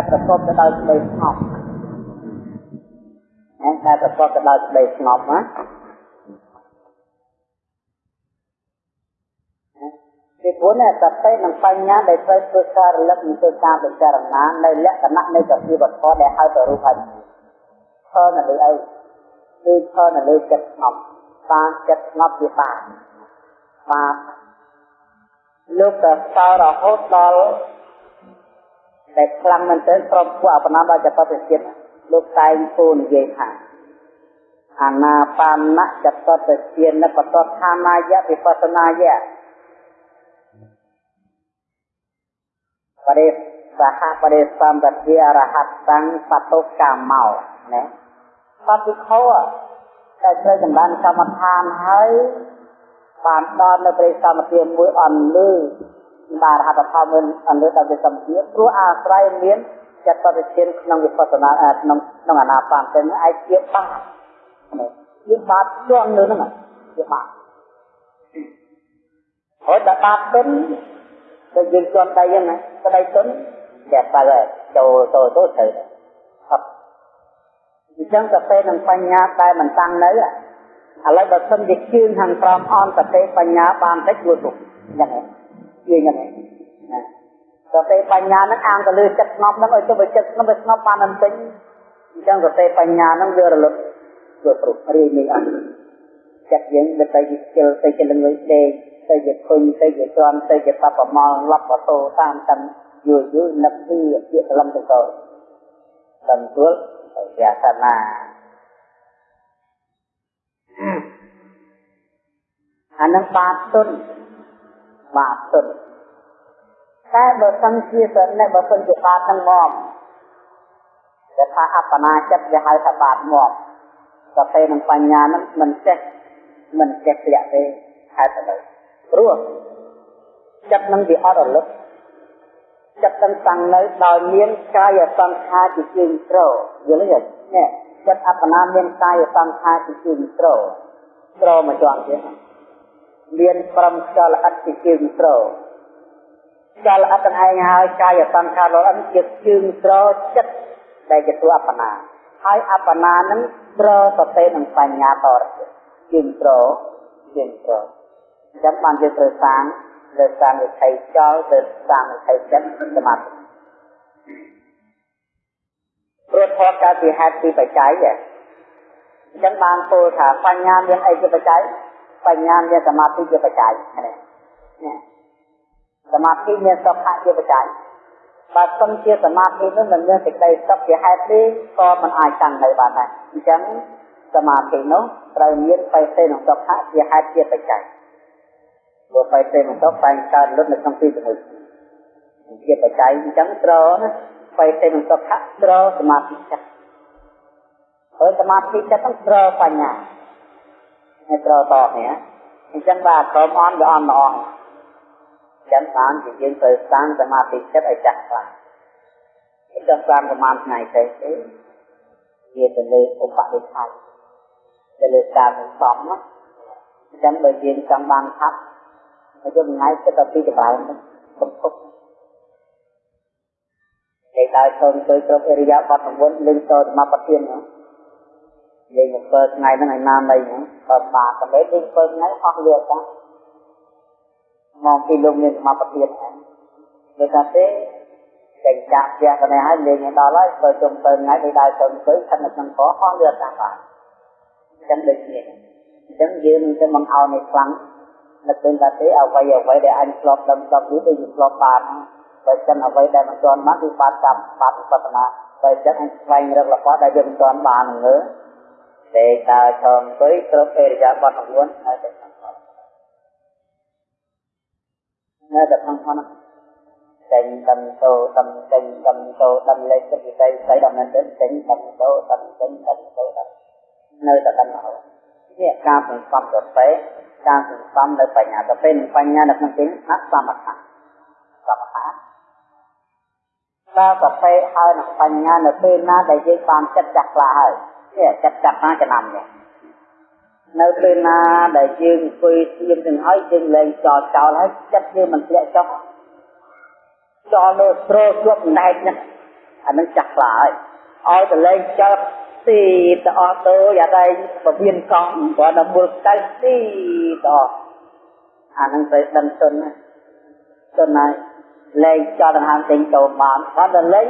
ដែលប្រកបទៅដោយក្តីស្ងប់ណាដែលប្រកបទៅដោយក្តីស្ងប់ណាពីព្រោះនេះសតិនិងបញ្ញាដែលត្រូវធ្វើការរលឹកនិងធ្វើការពិចារណានៅលក្ខណៈនៃសភាវត្ថុដែលហៅទៅរូបហើយផលនៅលើអីគឺផលនៅលើចិត្តស្ងប់បានចិត្តស្ងប់វាបានបាទលោកទៅតរហូតដល់ តែខ្លាំងមែនទែនព្រមពួកអបណាដល់ចតទៅជាតិលោកតែងពូនិយាយថាអាណាបាណចតទៅជាតិនបតឋានាយៈវិបស្សនាយៈបរិសហបរិសម្បទារហត្តតាំងបតុកាមកណាបតិខោតែត្រូវចម្រើនកម្មដ្ឋានហើយបានដល់នៅព្រះសមទាមួយអន់លឺ បានរហត្តផលមិនអនុដល់វិសមទាព្រោះអាស្រ័យមានចិត្តបរិជាក្នុងវិបស្សនាក្នុងក្នុងអាណាបានទៅឯជាបាបជាបាបជាប់នៅហ្នឹងជាបាបហើយដល់បាបទៅទៅយើងជាប់ដៃហ្នឹងណាក្តីទុនតែបើចូលចូលទៅត្រូវអត់អញ្ចឹងទៅពេលនឹងបញ្ញាតែមិនតាំងនៅឥឡូវបើសិនជាជឿនខាងក្រោមអនសតិបញ្ញាបានតិចរួចទុកយ៉ាងហ្នឹង ជាយ៉ាងហ្នឹងណាសតិបញ្ញាហ្នឹងអាងទៅលើចិត្តស្ងប់ហ្នឹងឲ្យទៅបើចិត្តស្ងប់វាស្ងប់បានអន្តិចអញ្ចឹងសតិបញ្ញាហ្នឹងវារលត់វាព្រោះរីនេះអត់ចិត្តយើងទៅទៅជាទៅជាលងើយដេកទៅជាធុញទៅជាទ្រាំទៅជាបបមល់លប់បតោតាមតាមយូរយូរនឹកពីជាក្លំទៅទៅដល់ទួលវាសនាអានឹង បាបទុនបាបទុនតែបើសិនជាសនិបើសិនជាបាបទាំងមកតែថាអបណាចិត្តវាហៅថាបាបមកតែពេលនឹងបញ្ញានឹងមិនចេះមិនចេះធ្លាក់ទេហេតុតែព្រោះចិត្តនឹងវាអត់រលឹកចិត្តនឹងតាំងនៅដោយមានកាយសង្ខារជាជើងត្រយល់ទេនេះចិត្តអបណាមានកាយសង្ខារជាជើងត្រត្រមកជាប់ទៀត មានព្រមខ្យល់ល្អិតជាជើងត្រខ្យល់ល្អិតទាំងឯងហើយកាយសង្ខារល្អិតជាជើងត្រចិត្តដែលជាតួអបណាហើយអបណានឹងត្រសតិនិងបញ្ញាតរជើងត្រជើងត្រអញ្ចឹងបានយើងត្រូវសាងលើសាងវិថីចោលទៅសាងវិថីចិត្តសមាធិព្រោះធម៌កើតពីហេតុពីបច្ច័យអញ្ចឹងបានពោលថាបញ្ញាមានអីជាបច្ច័យ បញ្ញាមានសមាធិជាបច្ច័យនេះសមាធិមានសុខៈជាបច្ច័យបើសិនជាសមាធិនោះមិនមានសេចក្តីសុខជាហេតុទេក៏មិនអាចតាំងនៅបានដែរអញ្ចឹងសមាធិនោះត្រូវមានបេសេនិងសុខៈជាហេតុជាបច្ច័យព្រោះបេសេនិងសុខតែងកើតលុតនៅក្នុងទីជាមួយជាបច្ច័យអញ្ចឹងត្រណាបេសេនិងសុខៈត្រសមាធិចិត្តហើយសមាធិចិត្តហ្នឹងត្របញ្ញា ហើយត្រូវតនេះអញ្ចឹងបាទក្រុមអនវាអន់ម្អងអញ្ចឹងបានជាយើងត្រូវសាងសមាធិចិត្តឲ្យចាស់ខ្លះអញ្ចឹងសាងប្រហែលថ្ងៃទៅទេវាទៅលើឧបនិស្ស័យទៅលើការសន្សំណាអញ្ចឹងបើយើងចង់បានថាប់ហើយយើងថ្ងៃគិតតែពីកណ្ដាលកំពុកគេដើរចូលទៅគ្រប់អរិយាបថ9លេងតសមបទានណា លេង7ថ្ងៃហ្នឹងឲ្យណាមអីហ្នឹងបើបាកតែលេង7ថ្ងៃអស់លឿនតាមកពីលោកមានសមបទានហ្នឹងគេថាទេចេញចាក់ផ្ទះកណែហើយលេងឲ្យដល់ហើយបើជុំ7ថ្ងៃទៅដើរចូលទៅស្ថិតនៅក្នុងកអស់លឿនតាបាទអញ្ចឹងដូចនេះអញ្ចឹងយើងទៅមិនឲ្យនៅខ្លាំងនឹកឃើញថាទេអ្វីអ្វីដែលអញធ្លាប់ដឹងស្លាប់នេះទៅយើងធ្លាប់បានបើចឹងអ្វីដែលមិនទាន់បានគឺបាត់កម្មបាត់វិបត្តិណាបើចឹងអញស្វែងរករបស់ដែលយើងមិនទាន់បាននឹងលើ ទេដើរឈរអង្គុយគ្រប់អេរិយាបថ9នៅតែក្នុងផលនៅតែក្នុងផលចេញដំតោដំចេញដំតោដំលេខវិស័យស្អីដំណើរទៅចេញដំតោដំចេញដំតោដំនៅតែដំណើរនេះការសន្សំប្រពេការសន្សំនៅបញ្ញាទៅពេលបញ្ញានៅក្នុងទីអសមថៈសមថៈតើប្រពេហើយនឹងបញ្ញានៅពេលណាដែលយើងបានចិត្តចាស់ខ្លះហើយ នេះចិត្តចាស់ណាចំណាំនេះនៅពេលណាដែលយើងអង្គុយស្ងៀមទាំងហើយយើងលែងចោលចោលហើយចិត្តយើងមិនធ្លាក់ចុះចោលនៅស្រោជាប់ដែកនេះអានឹងចាស់ខ្លាហើយឲ្យតលេងចើទីទៅអស់ទៅយ៉ាងไรពវៀនកង់គាត់ដល់មុលកៅទីទៅអានឹងទៅដឹងទុនណាទុនហើយលេងចោលដង្ហើមចេញចូលបានគាត់ដល់លេង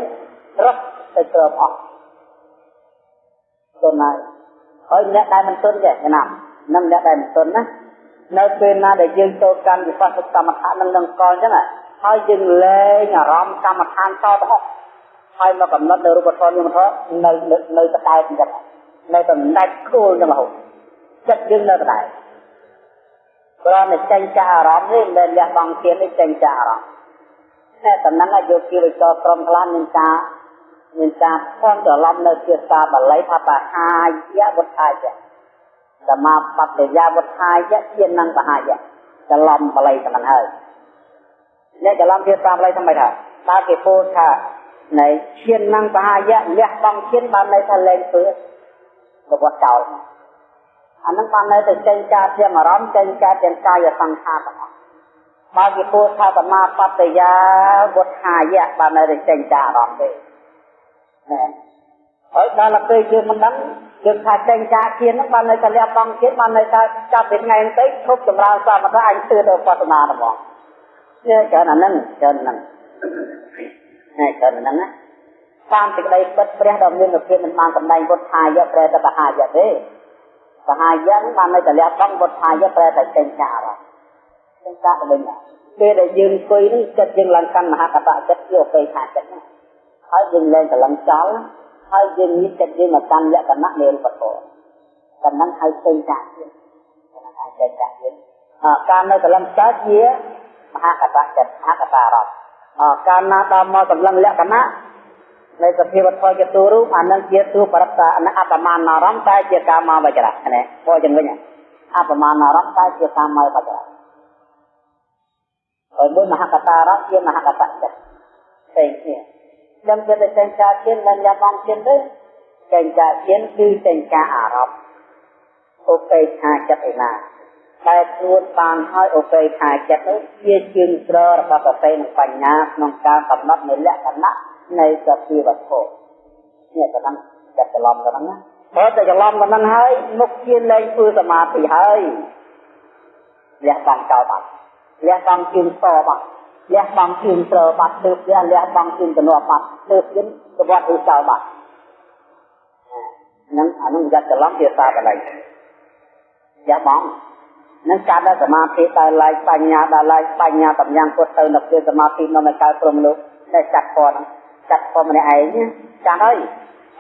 រត់ទៅគ្របអស់ ទុនហើយហើយអ្នកដែលមិនទុនទេណានឹងអ្នកដែលមិនទុនណានៅពេលណាដែលយើងចូលកាន់វិបស្សកម្មដ្ឋាននឹងនឹងកលអញ្ចឹងហើយយើងលែងអារម្មណ៍កម្មដ្ឋានតទៅអស់ហើយមកកំណត់នៅរូបធម៌នាមធម៌នៅនៅតតែអញ្ចឹងនៅតែដាច់គោលនឹងរហូតចិត្តយើងនៅតែព្រោះតែចេញចាអារម្មណ៍នេះមិនលះបង់ទៀតនេះចេញចាអារម្មណ៍តែតំណឹងឲ្យយកគីវិចរក្រុមខ្លះមានការ មានការផ្សំច្រឡំនៅភាសាបាលីថាបហាយវុធាយៈសមាបត្តិយាវុធាយៈជានឹងបហាយៈច្រឡំបាលីតែមិនហើយអ្នកច្រឡំភាសាបាលីថាម៉េចថាតើគេពោលថានៃឈាននឹងបហាយៈលះបង់ឈានបានន័យថាលែងធ្វើរបស់ចោលអានឹងបាននៅតែចេញការទាំងអារម្មណ៍ចេញការទាំងកាយសង្ខារទាំងអស់បើគេពោលថាសមាបត្តិយាវុធាយៈបាននៅតែចេញការអារម្មណ៍ទេ ណែហើយដល់ពេលយើងមិនដឹងយើងថាចេញការជៀនហ្នឹងបាននៅតែលះបង់ជៀនបាននៅតែចាប់ពីថ្ងៃទៅឈប់ចម្រើនសមថៈអញទឿទៅបដនាហ្មងនេះច្រើនអាហ្នឹងច្រើនហ្នឹងហើយច្រើនហ្នឹងណាតាមសេចក្តីពិតព្រះដ៏មានភាពមិនបានសម្ដែងពុទ្ធាយៈប្រែទៅបហាយៈទេបហាយៈបាននៅតែលះបង់ពុទ្ធាយៈប្រែតែចេញការអត់ចេញការទៅវិញពេលដែលយើងអង្គុយនេះចិត្តយើងឡើងកាន់មហាកតៈចិត្តជាអបេខាចិត្តណា ហើយយើងលែងកលឹងចោលហើយយើងមានចិត្តយើងមកកាន់លក្ខណៈនៃរូបធម៌តំណឹងហៅចេញចាក់ទៀតតំណឹងហៅចេញចាក់ទៀតការនៅកលឹងកើតជាមហាកតៈចិត្តមហាកតារតកាលណាដល់មកកម្លាំងលក្ខណៈនៃសភាវធម៌ជាទូរូបអានឹងជាទូបរិបតាអបមានអារម្មណ៍តែជាកាមវចរៈណាពោចឹងវិញអបមានអារម្មណ៍តែជាកាមវចរៈហើយមួយមហាកតារតជាមហាកតៈចិត្តផ្សេងគ្នា ដឹងទៅតែចេញការជិនមិនយ៉ាបងជិនទេចេញការជិនគឺចេញការអារម្មណ៍ឧបេក្ខាចិត្តឯណាដែលខ្លួនបានឲ្យឧបេក្ខាចិត្តនោះជាជើងត្ររបស់សតិនិងបញ្ញាក្នុងការកំណត់នៅលក្ខណៈនៃសភាវត្ថុនេះក៏ដឹងចិត្តច្រឡំទៅហ្នឹងណាបើតែច្រឡំទៅហ្នឹងហើយមុខជាលែងធ្វើសមាធិហើយលះបង់ចោលបាត់លះបង់ជើងតបាត់ លះបង់ជើងត្របាត់ទើបលះលះបង់ជើងកណោបាត់ទើបយើងប្រវត្តិឧស្សាហ៍បាត់នឹងអានឹងយ៉ាត់ច្រឡំភាសាបល័យយ៉ាបងនឹងការដល់សមាធិដល់ឡាយបញ្ញាដល់ឡាយបញ្ញាតំយ៉ាងពុទ្ធទៅនៅពេលសមាធិនៅនៅកើតព្រមលោកតែចាត់ពណ៌ចាត់ពណ៌ម្នាក់ឯងចាត់ហើយ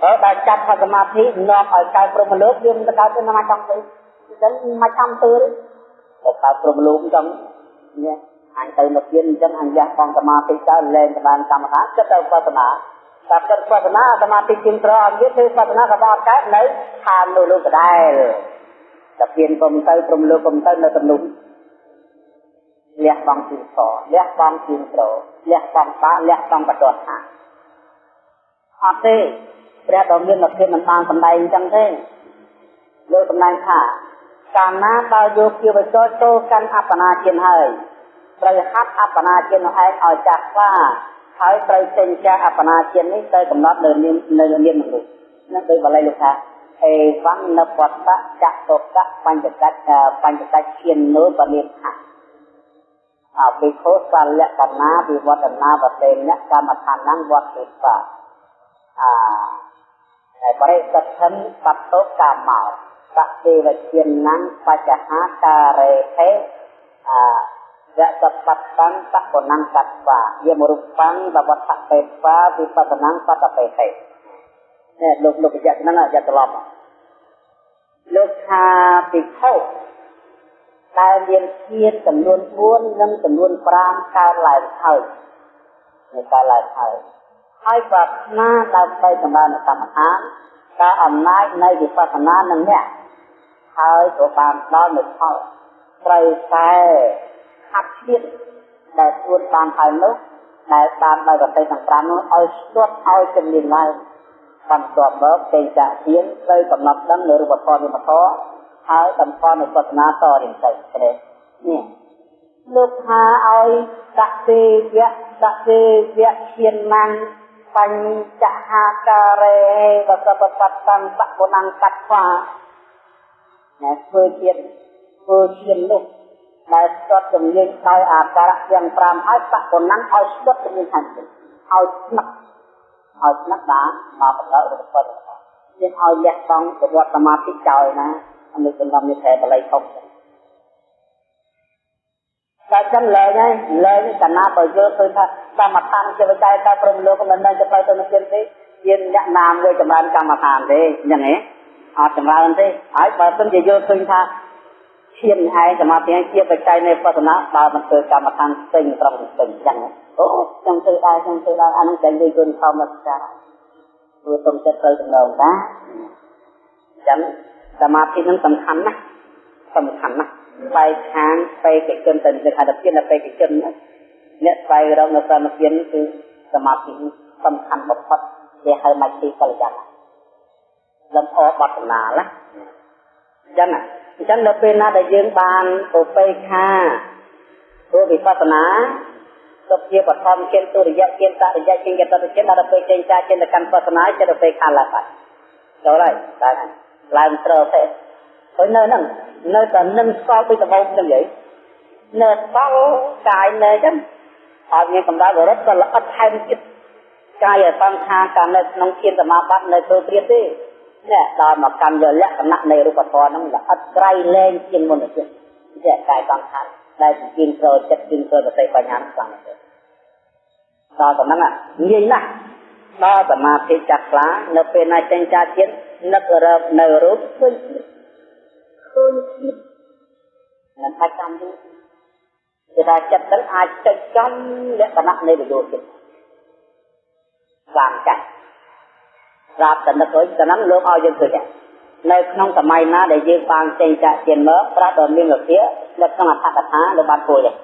ហើយដល់ចាត់ថាសមាធិនាំឲ្យកើតព្រមលោកយើងទៅកើតទៅមកចង់ទៅអញ្ចឹងមកចាំទៅទៅកើតព្រមលោកអញ្ចឹងនេះ អញទៅនៅទៀតអញ្ចឹងអញលះបង់សមាធិទៅលែងទៅបានកម្មដ្ឋានចិត្តទៅបស្សនាតែចិត្តបស្សនាសមាធិជាងត្រអត់ទៀតធ្វើបស្សនាក៏បានកើតនៅឋាននោះលោកដដែលតែពៀនកុំទៅព្រមលោកកុំទៅនៅទំនុំលះបង់ជាងត្រលះបង់ជាងត្រលះបង់បាលះបង់បដថាអត់ទេព្រះដ៏មានភាពមិនបានសម្ដែងអញ្ចឹងទេលោកសម្ដែងថាកាលណាដល់យកជាវិចរចូលកាន់អបណាជាហើយ ត្រូវហាត់អបណាជានោះឯងឲ្យចាស់ស្វាហើយត្រូវចេញចាស់អបណាជានេះទៅកំណត់នៅនាមនៅនាមមនុស្សនឹងដោយបល័យលោកថាអេវੰនពតៈចតុកៈបញ្ចកៈបញ្ចកៈឈាននោបនិខៈអបិខោសលក្ខណាវិវត្តនាវតេនកម្មដ្ឋានវត្តិបាអាហើយបរិសទ្ធិបតោកម្មោសតិវជាណាំបច្ចហាការេហេអា យៈសបត្តੰតបណੰតត្វាយមរូបੰបវត្តតេស្វាវិបស្សនੰសតតេហេនេះលោកលោកបញ្ជាក់ហ្នឹងយ៉ាត្រឡប់លោកថាពិខុដែលមានជាតិចំនួន4និងចំនួន5កើតឡើងហើយនៅកើតឡើងហើយហើយប្រាថ្នាដើម្បីសម្បានកម្មដ្ឋានការអំណាចនៃវិបស្សនានឹងអ្នកហើយក៏បានដល់នូវផលត្រូវតែ ហាត់ឈៀតដែលខ្លួនបានហើយនោះដែលបានដោយប្រតិទាំង5នោះឲ្យស្ទាត់ឲ្យជំនាញឡើងបន្ទាប់មកទេចាទៀនត្រូវកំណត់ដឹងនៅរូបធម៌វិមធហើយតម្កល់នៅបទនាតរៀងទៅនេះនេះលោកថាឲ្យតទេវៈតទេវៈឈានណាំងបបញ្ចហាការេវសពតតੰបពុណង្កត្វាណែធ្វើជាតិធ្វើជាតិនោះ ដែលស្ទាត់ជំនាញដោយអាការៈទាំង5ហើយបពុណង្ឲ្យស្ទាត់ជំនាញខាងទៀតឲ្យស្នឹកឲ្យស្នឹកបានមកបន្តរបស់គាត់យើងឲ្យលះបង់ប្រវត្តិសមាធិចោលណាអនុគមនិខែបល័យធំតែចឹងលែងហើយលែងកណាបើយកឃើញថាកម្មដ្ឋានជាវិច័យតែព្រមលោកមិនដឹងទៅទៅទៅទៀតទេជាអ្នកនាមមួយចម្រើនកម្មដ្ឋានទេអញ្ចឹងហ៎អត់ចម្រើនទេហើយបើមិនជាយកឃើញថា ឈានឯងសមាធិជាបច្ច័យនៃបស្សនាបើមិនធ្វើកម្មដ្ឋានផ្សេងត្រង់ផ្សេងអញ្ចឹងអូខ្ញុំធ្វើដែរខ្ញុំធ្វើដែរអានឹងតែនិយាយគុណធម្មតាព្រោះទុំចិត្តទៅដំណងតាអញ្ចឹងសមាធិនឹងសំខាន់ណាស់សំខាន់ណាស់បែកខាងបេកិជនទៅនឹងហត្ថភាពនៃបេកិជនអ្នកស្វែងរកនៅសមាធិគឺសមាធិសំខាន់បំផុតគេហៅមជ្ឈិកលយៈលំអបតនាណាអញ្ចឹង អញ្ចឹងនៅពេលណាដែលយើងបានឧបេក្ខាព្រោះវិបស្សនាទុកជាបឋមជាទុរិយជាតរិយជាយតរិយដល់ពេលចេញចាចេញទៅកាន់បស្សនាចិត្តឧបេក្ខាឡើងបាត់ចូលហើយតែឡើងត្រូវទេហើយនៅហ្នឹងនៅតែនឹងស្គាល់ពីដំបូងចឹងយីនៅស្គាល់កាយនៅចឹងអត់មានកម្ដៅរត់ក៏ល្អិតថែមទៀតកាយសង្ខារកាលនៅក្នុងជាសមាបត្តិនៅធ្វើព្រាបទេ នេះដល់មកកម្មយកលក្ខណៈនៃរូបធម៌ហ្នឹងល្អិតក្រៃលែងជាងមុនទៀតជាកាយសង្ខារដែលជាងចូលចិត្តជាងចូលសតិបញ្ញាខ្លាំងទៅដល់ប៉ុណ្ណឹងងាយណាស់ដល់សមាធិចាស់ខ្លានៅពេលណាចេញចាជាតិនឹករកនៅរូបឃើញឃើញជាតិនឹងអាចចាំយូរគឺថាចិត្តនឹងអាចចុចចំលក្ខណៈនៃវិយោចិត្តបានចាស់ ប្រាប់តែនឹកអើយតែហ្នឹងលោកឲ្យយើងឃើញនៅក្នុងសម័យណាដែលយើងបានចេញចាក់ជាមកប្រាស់ដល់មានវិភានៅក្នុងអត្ថកថាលោកបានពួយដែរ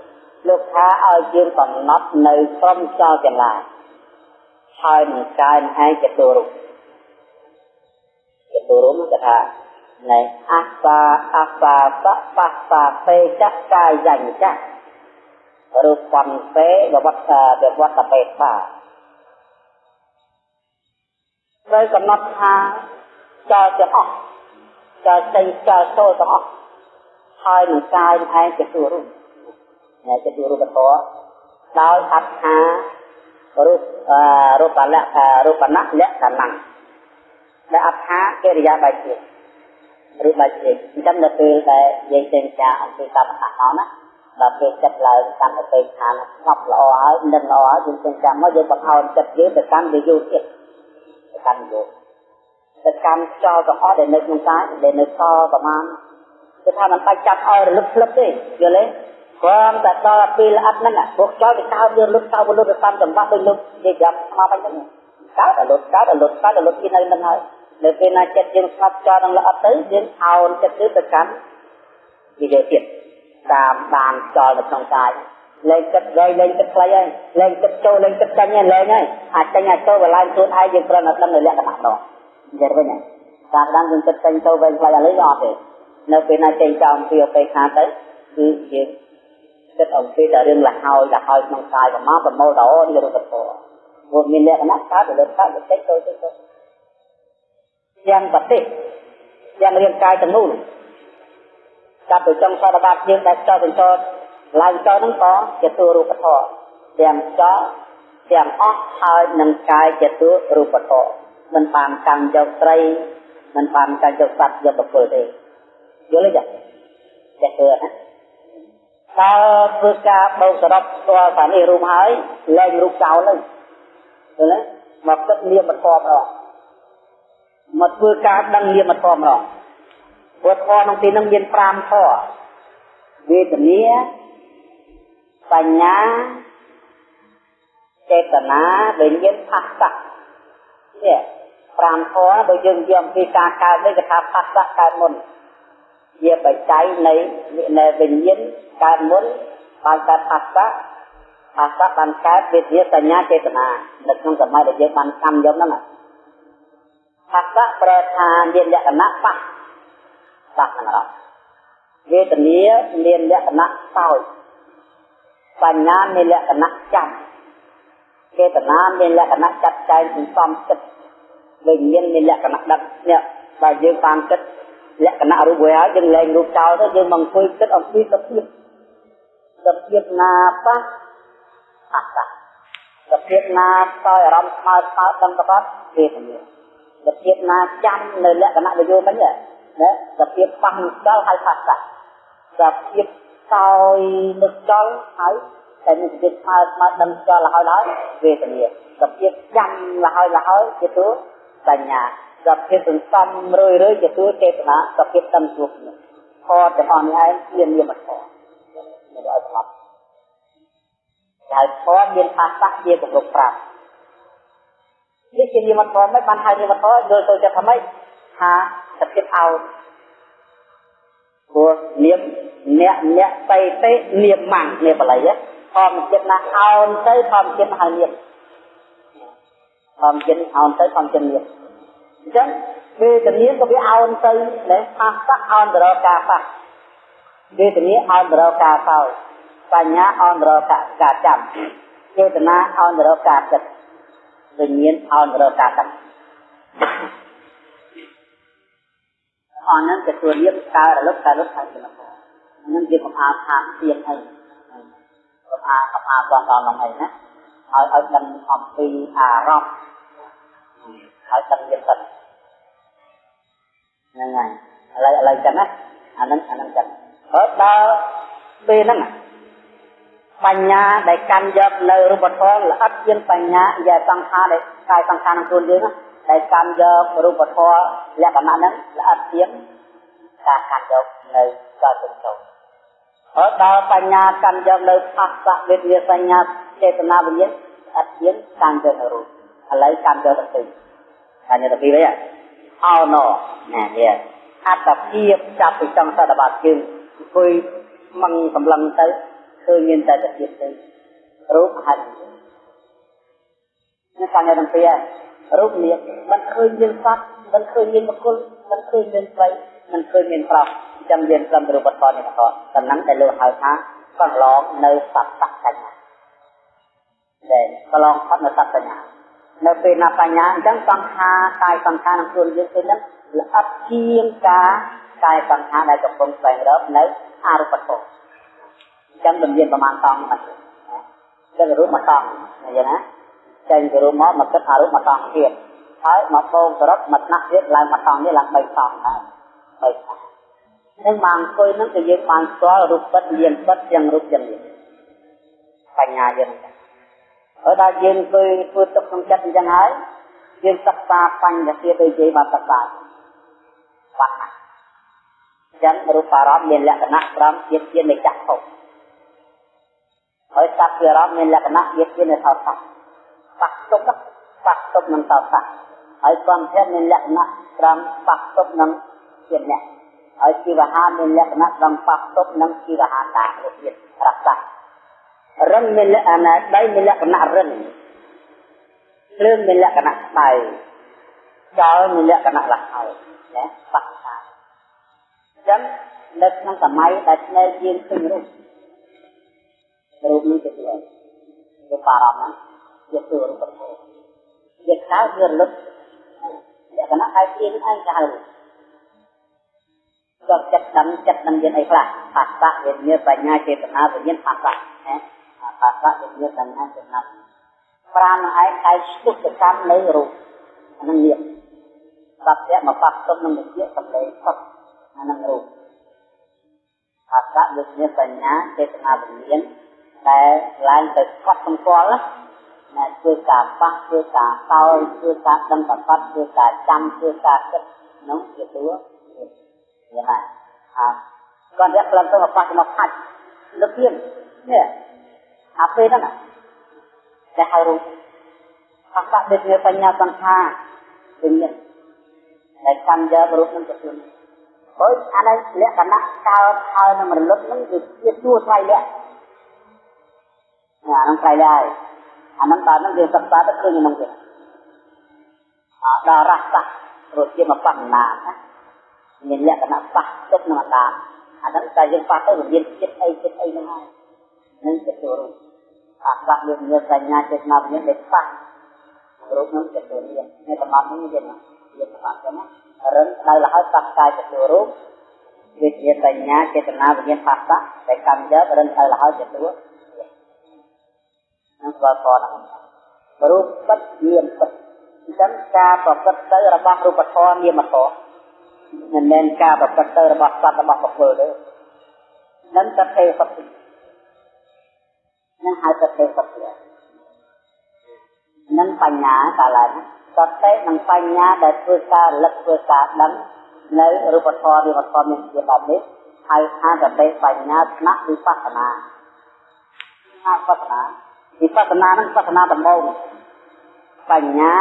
លោកថាឲ្យយើងកំណត់នៅក្រុមចោលទាំងឡាយហើយនឹងកាយឯងចតុរុចតុរុគឺថានៃអសាអសាបបសាពេចកាយញ្ញចរូបបន្ទេវវត្តវត្តបេតា ត្រូវកំណត់ថាចោលទាំងអស់ចោលចេញចោលចូលទាំងអស់ហើយនឹងកាយឯងជាទូរូបនៃជាទូរូបធម៌ដោយអត្ថារូបរូបលក្ខរូបណៈលក្ខណៈដែលអត្ថាកិរិយាបែបទៀតឬបែបទៀតអញ្ចឹងនៅពេលដែលយើងចេញចាអំពីកម្មដ្ឋានណាដល់ពេលចិត្តឡើងកម្មទៅឋានស្ងប់ល្អហើយនឹងល្អហើយយើងចេញចាំមកយើងបង្អោនចិត្តយើងទៅកាន់វិយុទៀតទៅ កាន់វិយុទៅកាន់ខ្យល់ទាំងអស់ដែលនៅក្នុងកាយដែលនៅសល់ប្រមាណគឺថាมันបាច់ចាប់ឲ្យរលឹកស្លឹបទេយល់ទេគ្រាន់តែដល់ពេលល្អិតហ្នឹងពួកខ្យល់វាកើតយើងលុតទៅលុតទៅតាមចង្វាក់ដូចលុតនិយាយស្មាបាញ់ហ្នឹងកើតតែលុតកើតតែលុតកើតតែលុតពីនៅនឹងហើយនៅពេលណាចិត្តយើងស្ងប់ខ្យល់នឹងល្អិតទៅយើងអោនចិត្តទៅកាន់វិយោទៀតតាមបានខ្យល់នៅក្នុងកាយ លែងចិត្តរយលែងចិត្តខ្លីហើយលែងចិត្តចូលលែងចិត្តចាញ់ហើយលែងហើយអាចចាញ់អាចចូលកន្លែងខ្លួនឯងយើងប្រឹងតែដឹងនៅលក្ខណៈនោះនិយាយវិញតាមដានយើងចិត្តចាញ់ចូលវិញខ្លីឥឡូវអត់ទេនៅពេលណាចេញចោលពីអបេខាទៅគឺយើងចិត្តអំពីតែរឿងលហើយលហើយក្នុងកាយប្រមាប្រមូលដល់នេះរូបធម៌ព្រោះមានលក្ខណៈកើតទៅលើកើតទៅតិចទៅតិចទៅយ៉ាងប្រទេសយ៉ាងរាងកាយទាំងនោះចាប់ទៅចុងសតបាតយើងដែលចោលទៅចោល ឡើងចោលហ្នឹងក៏ជាទូរូបធម៌ទាំងចោលទាំងអស់ហើយនឹងកាយជាទូរូបធម៌មិនបានកម្មយកត្រីមិនបានកម្មយកសត្វយកប្រគល់ទេយល់ទេចាចាធ្វើណាដល់ធ្វើការបោកសរុបស្គាល់ថានេះរូបហើយលែងរូបចោលទៅឃើញទេមកគិតនាមធម៌ម្ដងមកធ្វើការដឹងនាមធម៌ម្ដងព្រោះធម៌ក្នុងទីនោះមាន5ធម៌វេទនា បញ្ញាចេតនាវិញ្ញាណផាសៈនេះ5ធម៌បើយើងយកអំពីការកើតនេះគេថាផាសៈកើតមុនជាបច្ច័យនៃនៃវិញ្ញាណកើតមុនបានកើតផាសៈផាសៈបានកើតវេទនាសញ្ញាចេតនានៅក្នុងសម័យដែលយើងបានកម្មយកហ្នឹងផាសៈប្រែថាមានលក្ខណៈប៉ះប៉ះហ្នឹងអត់វេទនាមានលក្ខណៈសោយ បញ្ញាមានលក្ខណៈចាំចេតនាមានលក្ខណៈចាត់ចែងសន្សំចិត្តវិញ្ញាណមានលក្ខណៈដឹកនេះបើយើងបានគិតលក្ខណៈរូបវាហើយយើងលែងរូបចោលទៅយើងមកអង្គុយគិតអំពីសភាពសភាពណាប៉ះអត្តសភាពណាតើអារម្មណ៍ស្មើស្មើដឹងទៅបាត់ទេនេះសភាពណាចាំនៅលក្ខណៈវិយោមិញណាសភាពប៉ះនឹងដល់ហើយផាសៈសភាព កោយនឹកដល់ហើយតែមានសភាពស្មើស្មើដឹងដល់ហើយហើយវេទនាសភាពចាំលហើយលហើយជាទូបញ្ញាសភាពសន្សំរឿយរឿយជាទូចេតនាសភាពដឹងជួបនេះខទាំងអស់នេះឯងជានិយមធម៌មិនឲ្យស្លាប់ហើយធម៌មានអាសៈជាកំពុងប្រាប់នេះជានិយមធម៌មិនបានហៅនិយមធម៌យល់ទៅចិត្តថាម៉េចថាសភាពអោព្រោះនាម អ្នកអ្នកបៃតេនាមម៉ាំងនាមបល័យធម្មចិត្តណាអោនទៅធម្មចិត្តហៅនាមធម្មចិត្តអោនទៅធម្មចិត្តនាមអញ្ចឹងវេទនាក៏វាអោនទៅណាអាសៈអោនទៅរកការប៉ះវេទនាអោនទៅរកការសោយបញ្ញាអោនទៅរកការចាំចេតនាអោនទៅរកការគិតវិញ្ញាណអោនទៅរកការដឹងអនហ្នឹងទទួលរៀបកើរលឹកកើរលឹកហើយចំណុចហ្នឹងជាកំអាថាទៀនអីកំអាកំអាបងដល់ហ្នឹងអីណាឲ្យឲ្យដឹងអំពីអារម្មណ៍ហើយដឹងទៀតទៅហ្នឹងហើយឥឡូវឥឡូវចឹងណាអាហ្នឹងអាហ្នឹងចឹងហើយដល់ពេលហ្នឹងបញ្ញាដែលកាន់យកនៅរូបធម៌ល្អិតជាងបញ្ញាយាសង្ខារដែលកាយសង្ខារក្នុងខ្លួនយើងដែលកាន់យករូបធម៌លក្ខណៈហ្នឹងល្អិតជាងការកាន់យកនៅកលទាំងចូល ហើយដល់បញ្ញាកាន់យកនៅផាសៈវិទ្យាសញ្ញាចេតនាវិញ្ញាណអត់ជាងកាន់យកនៅរូបឥឡូវកាន់យកទៅកាន់យកទៅពីវិញអោណណានេះអត្តភាពចាប់ពីចុងសតបាតជើងអង្គុយមិនសម្លឹងទៅឃើញមានតែតែទៀតទៅរូបហើយនេះកាន់យកទាំងពីររូបនេះមិនឃើញមានសត្វមិនឃើញមានបុគ្គលមិនឃើញមានស្រីមិនឃើញមានប្រុស ចាំយើងត្រឹមរូបធម៌នេះក៏ដំណឹងដែលលោកហៅថាកន្លងនៅសត្វសញ្ញាដែលកន្លងផុតនៅសត្វសញ្ញានៅពេលណាបញ្ញាអញ្ចឹងសង្ខារកាយសង្ខារក្នុងខ្លួនយើងពេលហ្នឹងល្អិតជាងការកាយសង្ខារដែលកំពុងស្វែងរកនៅអរូបធម៌អញ្ចឹងមិនមានប្រមាណតង់មិនចឹងរូបមកតង់ឃើញណាចេញពីរូបមកមកគិតអារូបមកតង់ទៀតហើយមកបូកសរុបមកថ្នាក់ទៀតឡើងមកតង់នេះឡើង3តង់ដែរ3តង់ នឹងបានអង្គុយនឹងក៏យើងបានស្គាល់រូបពិតមានពិតទាំងរូបទាំងនេះបញ្ញាយើងហើយដល់យើងអង្គុយធ្វើទុកក្នុងចិត្តអញ្ចឹងហើយយើងសិក្សាបញ្ញត្តិដូចនិយាយបានសិក្សាបាត់ចឹងរូបអារម្មណ៍មានលក្ខណៈត្រង់ជាជានៃចក្ខុហើយសត្វអារម្មណ៍មានលក្ខណៈជាជានៃថោសៈបាក់ទុកបាក់ទុកនឹងថោសៈហើយគំធានមានលក្ខណៈត្រង់បាក់ទុកនឹងជាអ្នក ហើយជីវហាមានលក្ខណៈត្រង់បាក់ទុកនឹងជីវហាតាទៅទៀតរក្សារឹងមានលក្ខណៈដៃមានលក្ខណៈរឹងភ្លើងមានលក្ខណៈស្បៃចោលមានលក្ខណៈលះហើយណាបាក់តាចឹងនៅក្នុងសម័យដែលស្នេហ៍យើងឃើញរូបរូបនេះទៅទៀតវាបារម្ភណាជាទូរូបធម៌វាខៅវារលឹកលក្ខណៈហើយជាឯង កៅក៏ចិត្តដឹងចិត្តនឹងមានអីខ្លះបាសៈវិញ្ញាណបញ្ញាចេតនាវិញ្ញាណបាសៈណាបាសៈវិញ្ញាណបញ្ញាចេតនាប្រាណនឹងឯងតែស្ទុះទៅកម្មនៅរូបអានឹងនេះបាត់តែមកបាត់ទុំនឹងវិជាសម្លេងផុតអានឹងរូបបាសៈវិញ្ញាណបញ្ញាចេតនាវិញ្ញាណដែលឡើងទៅផុតសម្គាល់ណាណាធ្វើការប៉ះធ្វើការសោយធ្វើការដឹងប្រកាសធ្វើការចាំធ្វើការគិតនោះជាតួ យ៉ាងណាអើគាត់យកក្លិនទៅមកប៉ះមកផាច់លើទៀតនេះអាពេលហ្នឹងតែហៅរូបអកដេញបញ្ញាសង្ខារវិញ្ញាណដែលកម្មយករូបនឹងទទួលហើយអានេះលក្ខណៈកើតហើយនឹងរលត់នឹងវាជាទួថ្លៃលក្ខអានឹងថ្លៃដែរអានឹងដល់នឹងយើងសិក្សាទៅឃើញក្នុងទៀតអដល់រសៈរសជាតិមកបញ្ញាណា មានលក្ខណៈប៉ះទុកនឹងអាដាអាហ្នឹងតែយើងប៉ះទៅវាមានចិត្តអីចិត្តអីហ្នឹងហើយនឹងចិត្តចូលរូបអាស្វាមានមានបញ្ញាចេតនាមានដែលប៉ះរូបនោះទទួលមាននេះសម្បត្តិនេះទៀតវាសម្បត្តិណារឹងដៅលហើយប៉ះកាយទទួលរូបវាជាបញ្ញាចេតនាវិញ្ញាណផាសៈដែលកម្មយករឹងដៅលហើយទទួលនឹងស្គាល់ផងរូបពិតមានពិតអញ្ចឹងការប្រព្រឹត្តទៅរបស់រូបធម៌នាមធម៌ មិនមែនការប្រព្រឹត្តទៅរបស់សត្វរបស់បុគ្គលទេនឹងតថេសតិនឹងហៅតថេសតិនឹងបញ្ញាកាលឡើងសតិនិងបញ្ញាដែលធ្វើការរលឹកធ្វើការដឹងនៅរូបធម៌នាមធម៌មានជាបែបនេះហៅថាតថេបញ្ញាស្នាក់វិបស្សនាណាបស្សនាវិបស្សនានឹងបស្សនាដំបូងបញ្ញា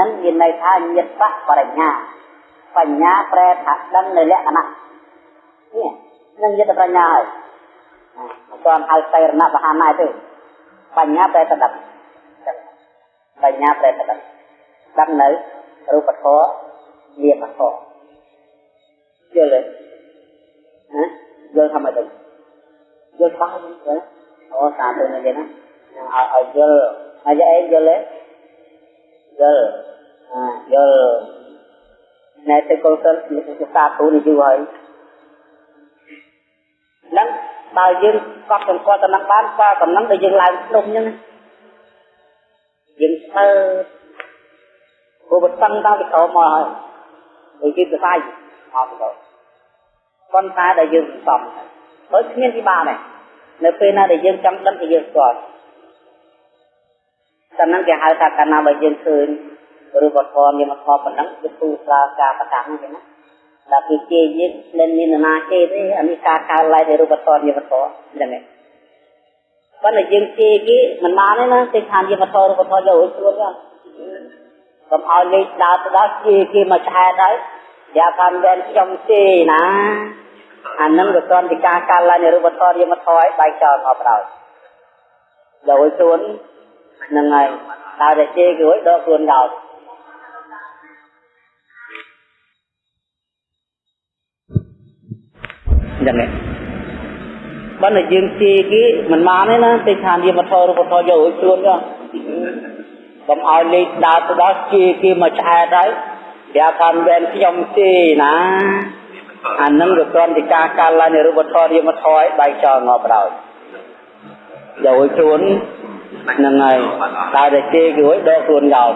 នឹងមានន័យថាញាតបញ្ញា បញ្ញាប្រែថាដឹងនៅលក្ខណៈនេះនឹងញាតបញ្ញាហើយមិនទាន់ហៅសៃរណបហាណាទេបញ្ញាប្រែថាដឹងបញ្ញាប្រែថាដឹងដឹងនៅរូបធម៌នាមធម៌យល់ទេណាយល់ថាម៉េចទៅយល់បានទេអូសាទៅនេះណាឲ្យយល់ហើយឯងយល់ទេយល់យល់ ណែទៅកលសិនសិក្សាទូនេះយូរហើយហ្នឹងបើយើងកត់សម្គាល់តំណឹងបានក៏តំណឹងដែលយើងឡើងភ្នំអញ្ចឹងយើងស្មើព្រោះបតឹងតាំងពីក្រោមមកហើយដូចគេសរសៃមកទៅប៉ុន្តែដែលយើងសំបើគ្មានពីបានទេនៅពេលណាដែលយើងចង់ដឹង thì យើងស្គាល់តែហ្នឹងគេហៅថាកាលណាបើយើងឃើញ រូបធម៌មានធម៌ប៉ុណ្ណឹងគឺទូស្រាការប្រកាសហ្នឹងទេណាដល់ពីជេយើងមិនមានណាជេទេអានេះការកើឡើងនៃរូបធម៌មានធម៌ហ្នឹងឯងប៉ុន្តែយើងជេគេមិនបានទេណាទេខានមានធម៌រូបធម៌យកឲ្យស្រួលហ្នឹងកុំឲ្យលេខដើរទៅដល់ជេគេមកឆែតហើយយ៉ាកាន់វែនខ្ញុំជេណាអានឹងក៏តន់ពីការកើឡើងនៃរូបធម៌មានធម៌ឲ្យបែកចោលមកប្រោយយកឲ្យស្រួលហ្នឹងហើយតើតែជេគេឲ្យដកខ្លួនដល់ ចឹងឯងបើតែយើងជាគេមិនបានទេណាទេខានយាមធររូបធរយកឲ្យខ្លួនចុះកុំឲ្យលេខដើរទៅដល់ជាគេមកឆ្អែតហើយវាខានវែនខ្ញុំទេណាអានឹងក៏គ្រាន់តែការកាលឡើងនៃរូបធរយាមធរឲ្យបែកចោលងាប់ដល់យកឲ្យខ្លួនហ្នឹងហើយតើតែជេគេឲ្យដកខ្លួនចោល